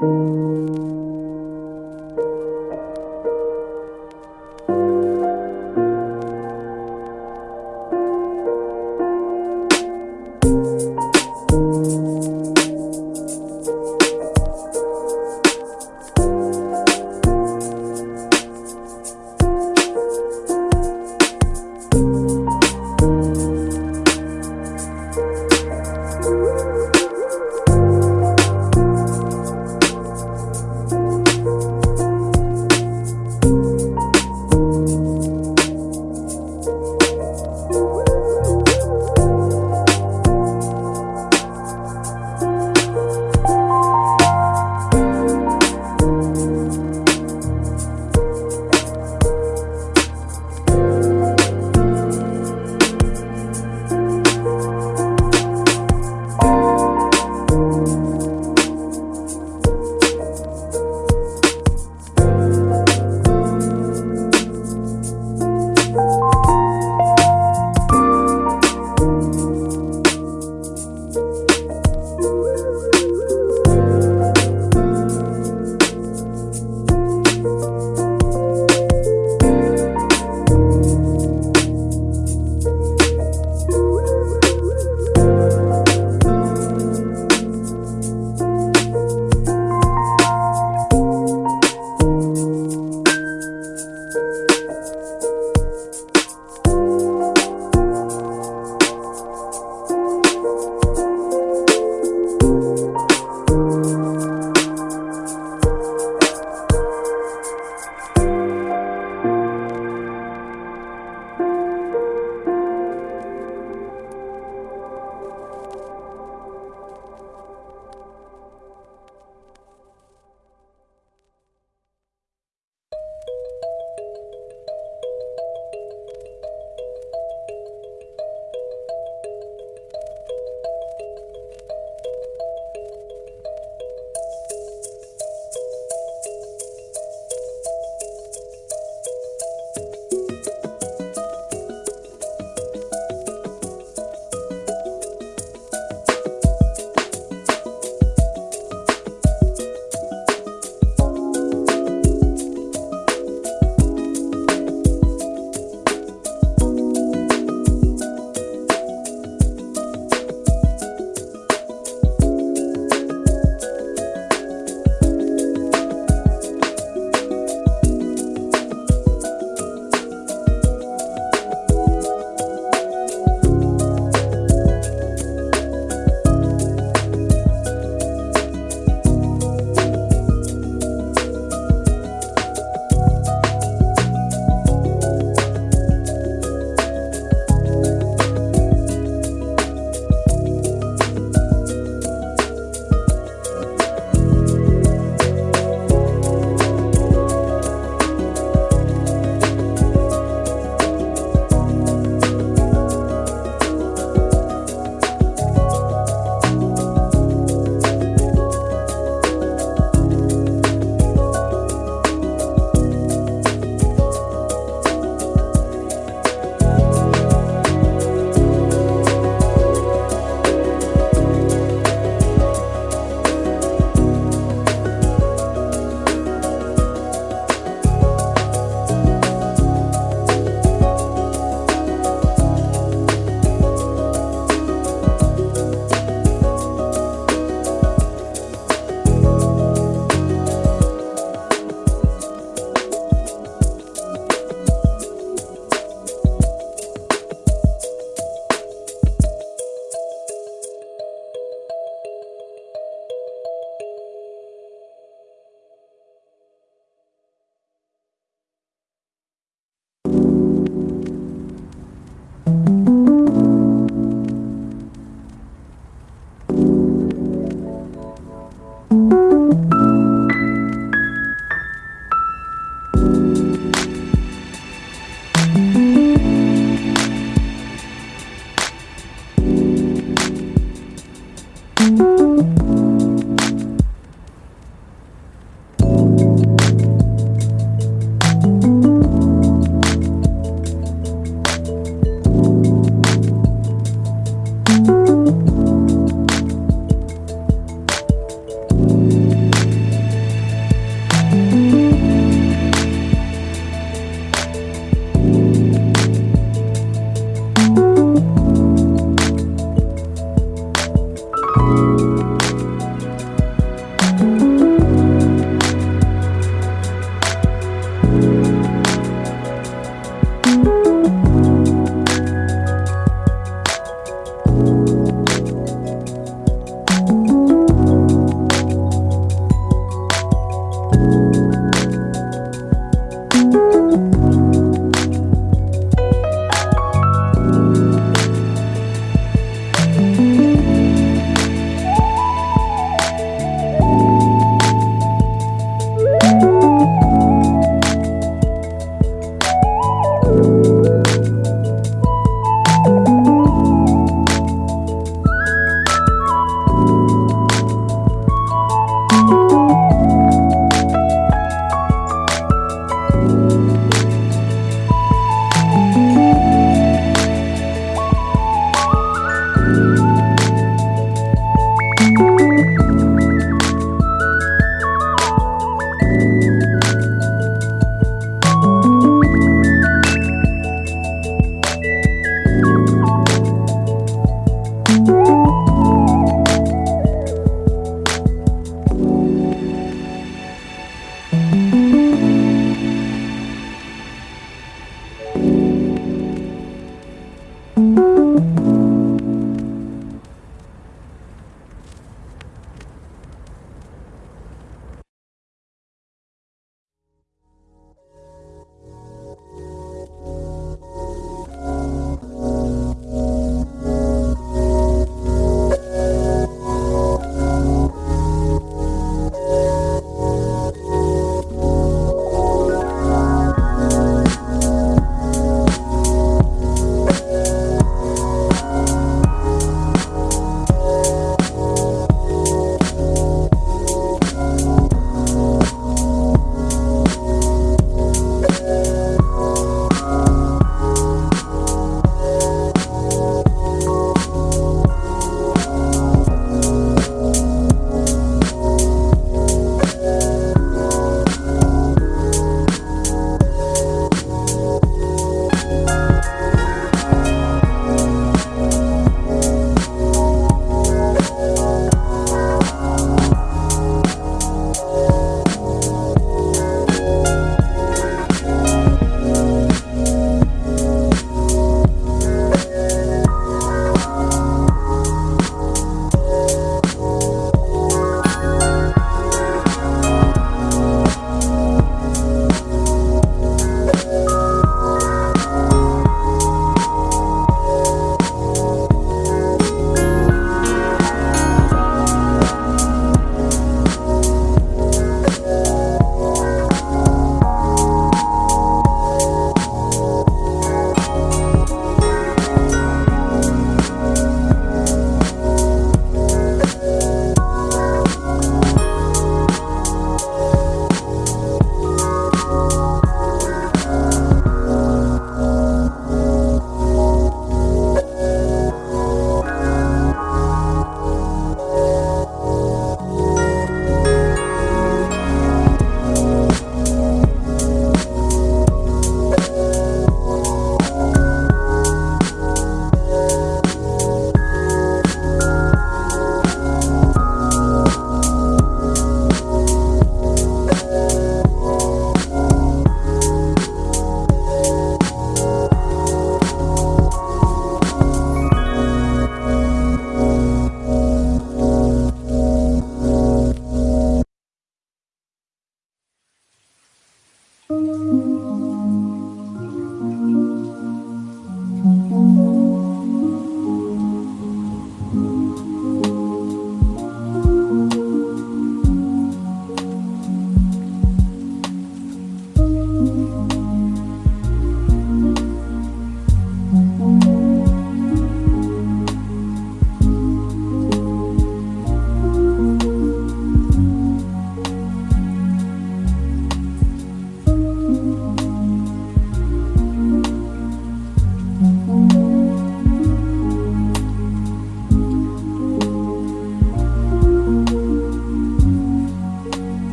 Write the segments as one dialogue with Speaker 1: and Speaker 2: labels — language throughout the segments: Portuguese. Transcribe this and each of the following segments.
Speaker 1: Música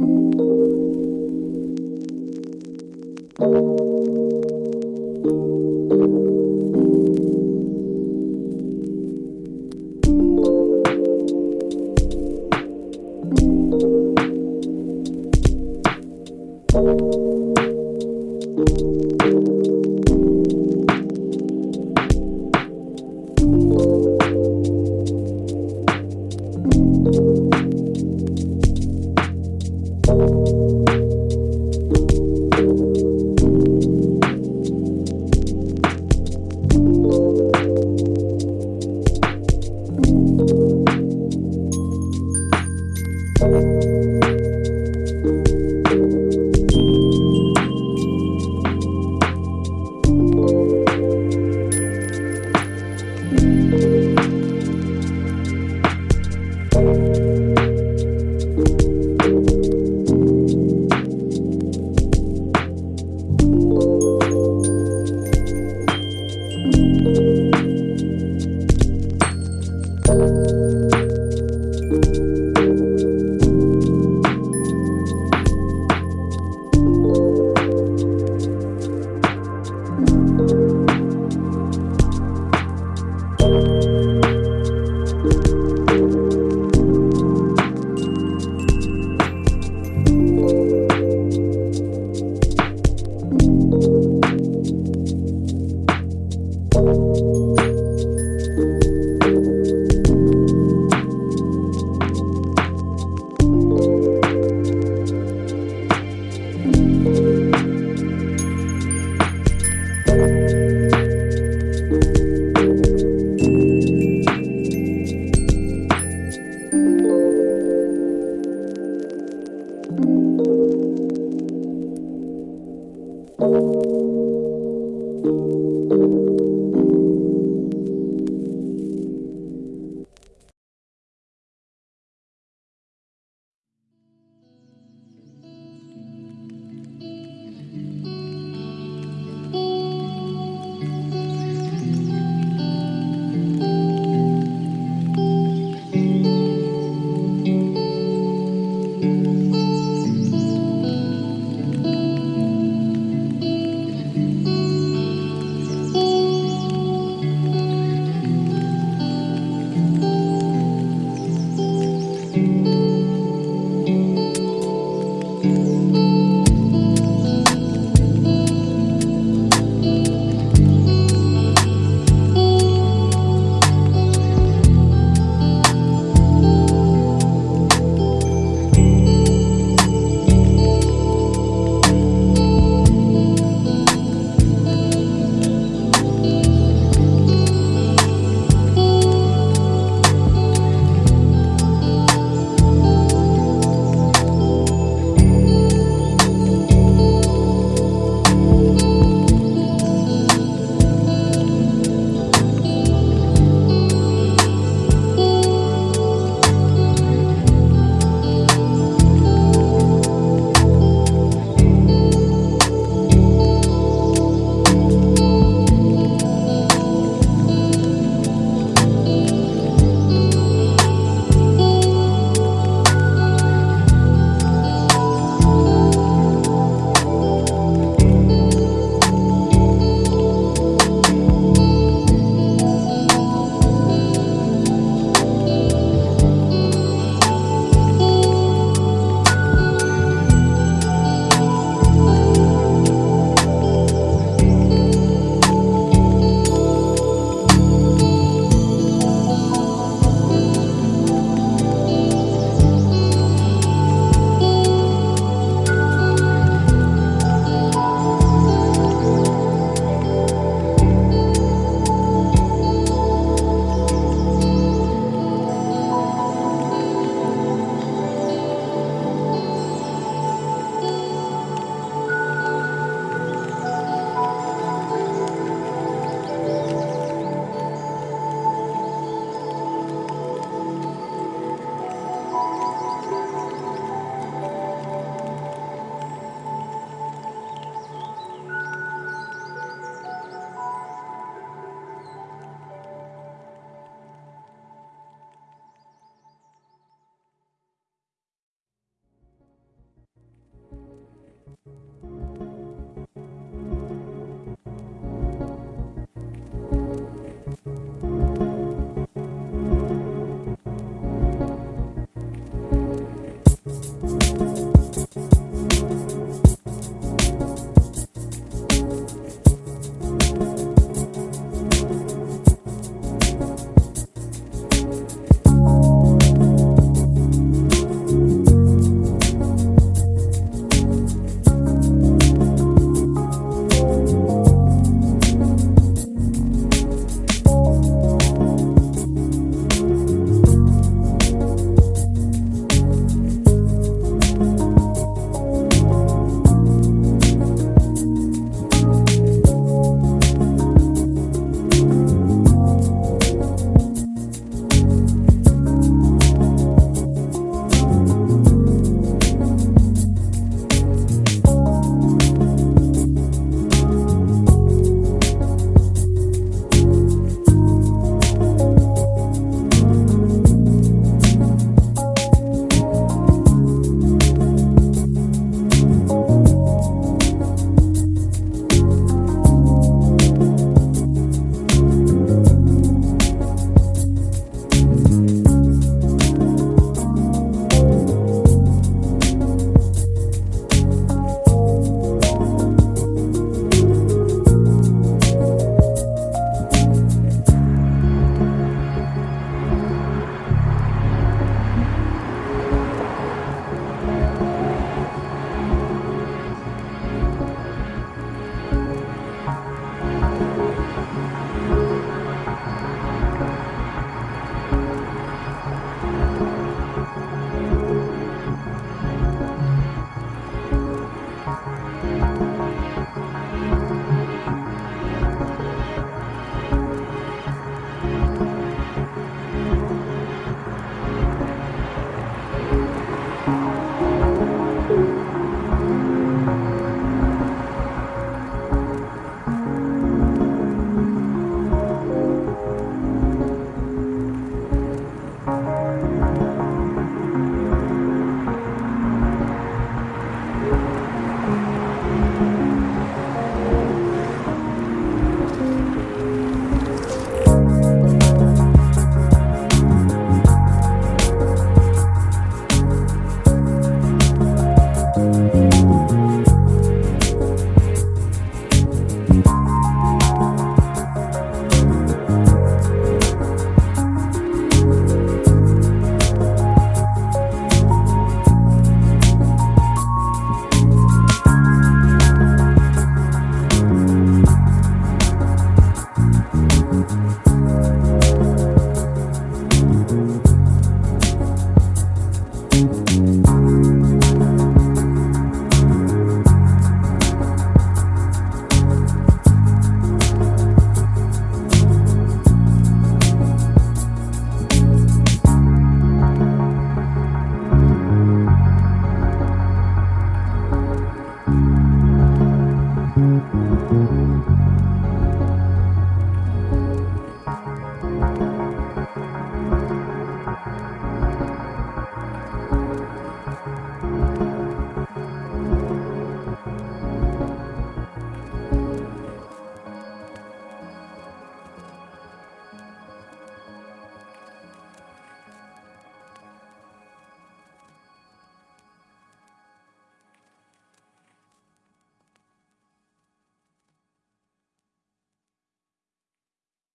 Speaker 1: Thank you.